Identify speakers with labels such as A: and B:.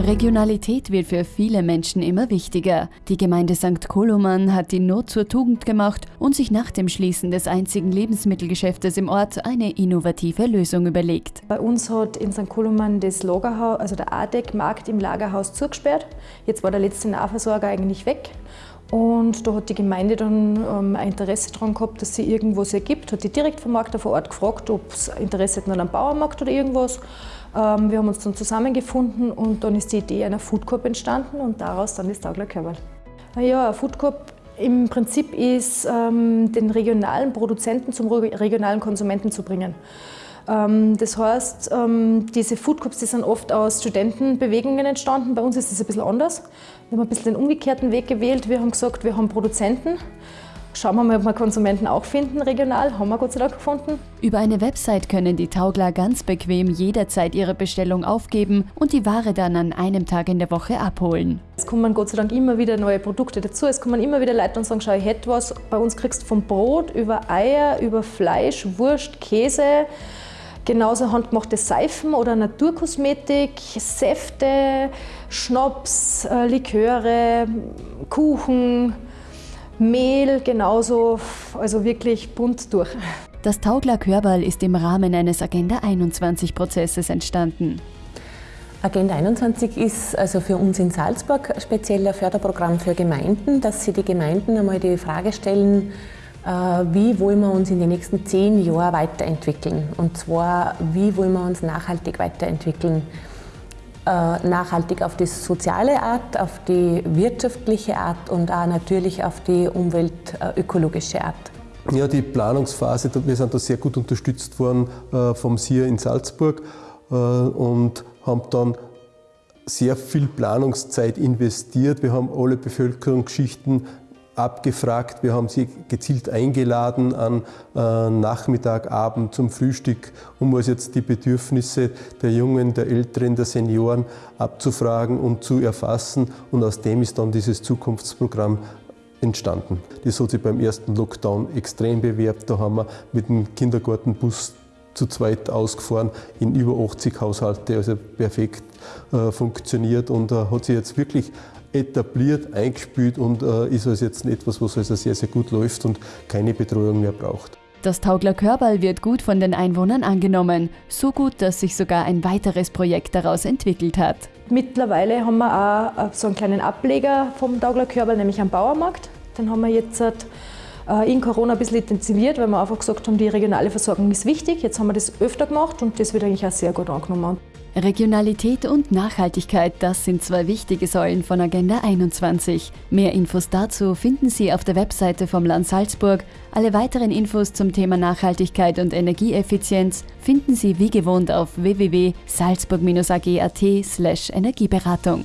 A: Regionalität wird für viele Menschen immer wichtiger. Die Gemeinde St. Koloman hat die Not zur Tugend gemacht und sich nach dem Schließen des einzigen Lebensmittelgeschäftes im Ort eine innovative Lösung überlegt.
B: Bei uns hat in St. Koloman das Lagerhaus, also der ADEC-Markt im Lagerhaus zugesperrt. Jetzt war der letzte Nahversorger eigentlich weg. Und da hat die Gemeinde dann ähm, ein Interesse daran gehabt, dass sie irgendwas ergibt. Hat die Direktvermarkter vor Ort gefragt, ob es Interesse hätten an einem Bauernmarkt oder irgendwas. Ähm, wir haben uns dann zusammengefunden und dann ist die Idee einer Food Corp entstanden und daraus dann das Taugler Körperl. Ja, Food Corp im Prinzip ist, ähm, den regionalen Produzenten zum regionalen Konsumenten zu bringen. Ähm, das heißt, ähm, diese Food Cups die sind oft aus Studentenbewegungen entstanden. Bei uns ist das ein bisschen anders. Wir haben ein bisschen den umgekehrten Weg gewählt. Wir haben gesagt, wir haben Produzenten. Schauen wir mal, ob wir Konsumenten auch finden regional. Haben wir Gott sei Dank gefunden.
A: Über eine Website können die Taugler ganz bequem jederzeit ihre Bestellung aufgeben und die Ware dann an einem Tag in der Woche abholen.
B: Es kommen Gott sei Dank immer wieder neue Produkte dazu. Es kommen immer wieder Leute und sagen, schau, ich hätte was. Bei uns kriegst du vom Brot über Eier, über Fleisch, Wurst, Käse, Genauso handgemachte Seifen oder Naturkosmetik, Säfte, Schnaps, äh, Liköre, Kuchen, Mehl genauso, also wirklich bunt durch.
A: Das Taugler Körbal ist im Rahmen eines Agenda 21 Prozesses entstanden.
C: Agenda 21 ist also für uns in Salzburg speziell ein Förderprogramm für Gemeinden, dass sie die Gemeinden einmal die Frage stellen, wie wollen wir uns in den nächsten zehn Jahren weiterentwickeln. Und zwar, wie wollen wir uns nachhaltig weiterentwickeln. Äh, nachhaltig auf die soziale Art, auf die wirtschaftliche Art und auch natürlich auf die umweltökologische Art.
D: Ja, die Planungsphase, wir sind da sehr gut unterstützt worden äh, vom SIA in Salzburg und haben dann sehr viel Planungszeit investiert. Wir haben alle Bevölkerungsschichten abgefragt. Wir haben sie gezielt eingeladen an äh, Nachmittag, Abend zum Frühstück, um also jetzt die Bedürfnisse der Jungen, der Älteren, der Senioren abzufragen und zu erfassen. Und aus dem ist dann dieses Zukunftsprogramm entstanden. Das hat sich beim ersten Lockdown extrem bewerbt. Da haben wir mit dem Kindergartenbus zu zweit ausgefahren in über 80 Haushalte, also perfekt äh, funktioniert und äh, hat sich jetzt wirklich etabliert, eingespielt und äh, ist also jetzt etwas, was also sehr, sehr gut läuft und keine Betreuung mehr braucht.
A: Das Taugler Körbal wird gut von den Einwohnern angenommen. So gut, dass sich sogar ein weiteres Projekt daraus entwickelt hat.
B: Mittlerweile haben wir auch äh, so einen kleinen Ableger vom Taugler Körbal, nämlich am Bauermarkt. Den haben wir jetzt äh, in Corona ein bisschen intensiviert, weil wir einfach gesagt haben, die regionale Versorgung ist wichtig. Jetzt haben wir das öfter gemacht und das wird eigentlich auch sehr gut angenommen.
A: Regionalität und Nachhaltigkeit, das sind zwei wichtige Säulen von Agenda 21. Mehr Infos dazu finden Sie auf der Webseite vom Land Salzburg. Alle weiteren Infos zum Thema Nachhaltigkeit und Energieeffizienz finden Sie wie gewohnt auf www.salzburg-ag.at/energieberatung.